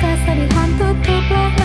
kasar di hantu kepala